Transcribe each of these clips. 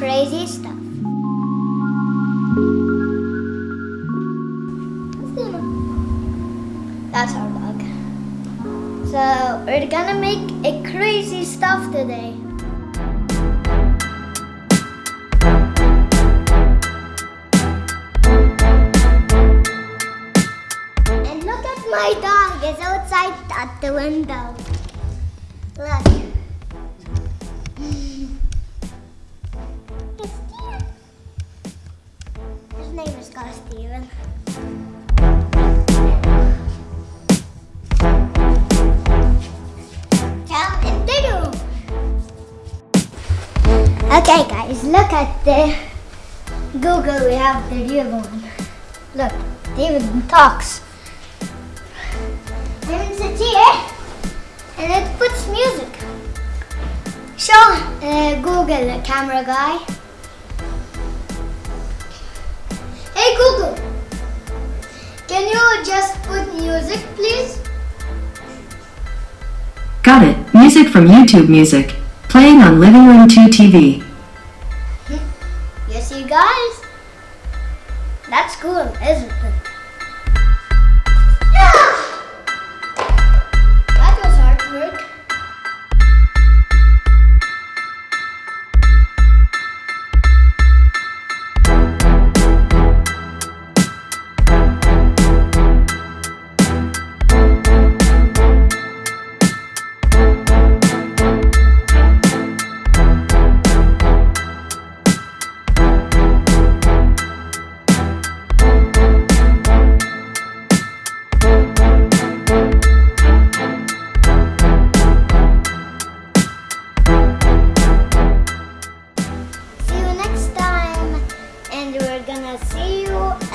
crazy stuff. That's our dog. So we're gonna make a crazy stuff today. And look at my dog. It's outside at the window. Look. Name is called Steven. Okay, guys, look at the Google. We have the real one. Look, David talks. David sits here and it puts music. Show uh, Google, camera guy. Just put music, please? Got it. Music from YouTube Music. Playing on Living Room 2 TV. Yes, you guys. That's cool, isn't it?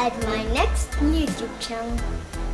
At my next YouTube channel.